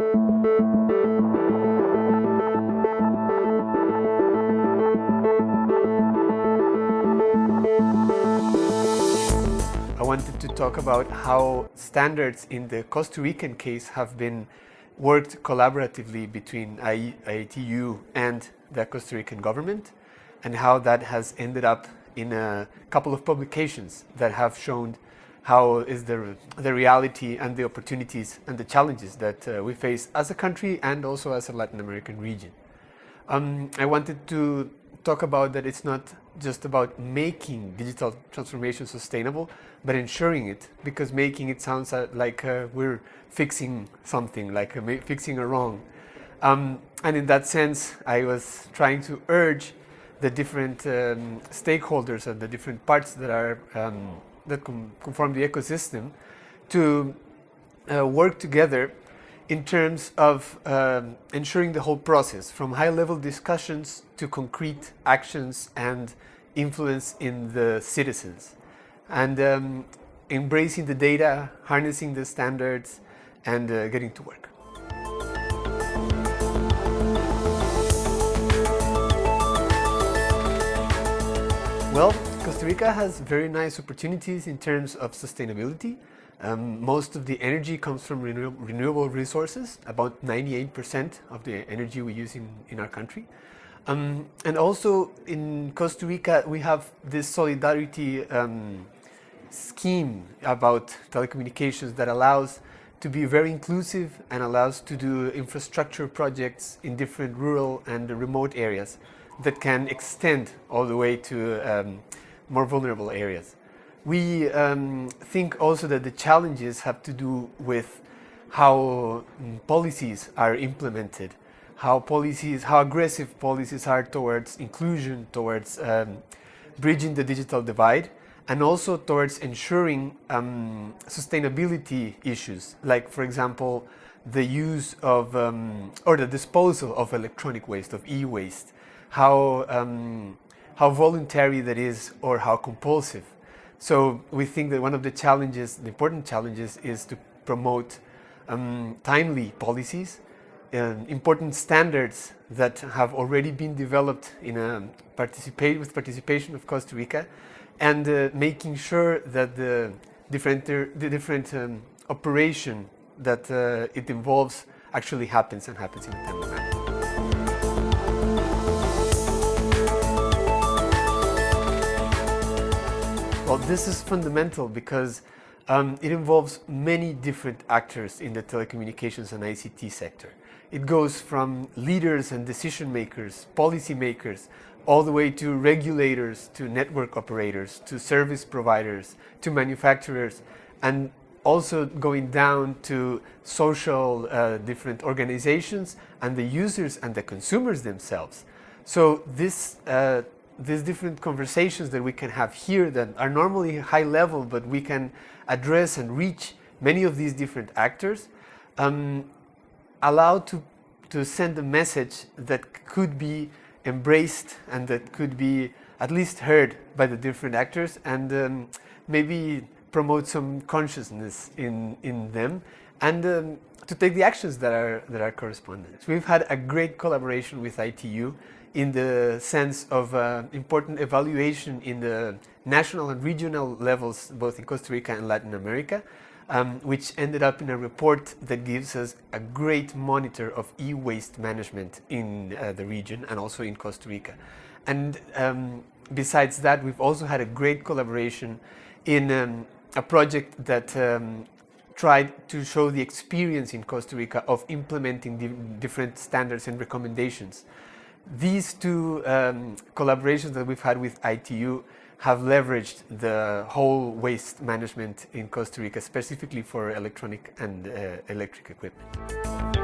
I wanted to talk about how standards in the Costa Rican case have been worked collaboratively between ITU and the Costa Rican government and how that has ended up in a couple of publications that have shown how is the, the reality and the opportunities and the challenges that uh, we face as a country and also as a Latin American region. Um, I wanted to talk about that it's not just about making digital transformation sustainable, but ensuring it, because making it sounds uh, like uh, we're fixing something, like uh, fixing a wrong. Um, and in that sense, I was trying to urge the different um, stakeholders and the different parts that are um, that conform the ecosystem to uh, work together in terms of um, ensuring the whole process from high-level discussions to concrete actions and influence in the citizens and um, embracing the data, harnessing the standards and uh, getting to work. Well, Costa Rica has very nice opportunities in terms of sustainability. Um, most of the energy comes from renew renewable resources, about 98% of the energy we use in, in our country. Um, and also in Costa Rica, we have this solidarity um, scheme about telecommunications that allows to be very inclusive and allows to do infrastructure projects in different rural and remote areas that can extend all the way to um, more vulnerable areas. We um, think also that the challenges have to do with how um, policies are implemented, how policies, how aggressive policies are towards inclusion, towards um, bridging the digital divide, and also towards ensuring um, sustainability issues, like for example, the use of, um, or the disposal of electronic waste, of e-waste, how, um, how voluntary that is or how compulsive. So we think that one of the challenges, the important challenges is to promote um, timely policies, uh, important standards that have already been developed in a participate with participation of Costa Rica and uh, making sure that the different, the different um, operation that uh, it involves actually happens and happens in a timely manner. Well, this is fundamental because um, it involves many different actors in the telecommunications and ICT sector. It goes from leaders and decision makers, policy makers, all the way to regulators, to network operators, to service providers, to manufacturers, and also going down to social uh, different organizations and the users and the consumers themselves. So this uh, these different conversations that we can have here that are normally high level, but we can address and reach many of these different actors, um, allow to, to send a message that could be embraced and that could be at least heard by the different actors and um, maybe promote some consciousness in, in them and um, to take the actions that are, that are correspondent. We've had a great collaboration with ITU in the sense of uh, important evaluation in the national and regional levels, both in Costa Rica and Latin America, um, which ended up in a report that gives us a great monitor of e-waste management in uh, the region and also in Costa Rica. And um, besides that, we've also had a great collaboration in um, a project that um, tried to show the experience in Costa Rica of implementing di different standards and recommendations these two um, collaborations that we've had with ITU have leveraged the whole waste management in Costa Rica, specifically for electronic and uh, electric equipment.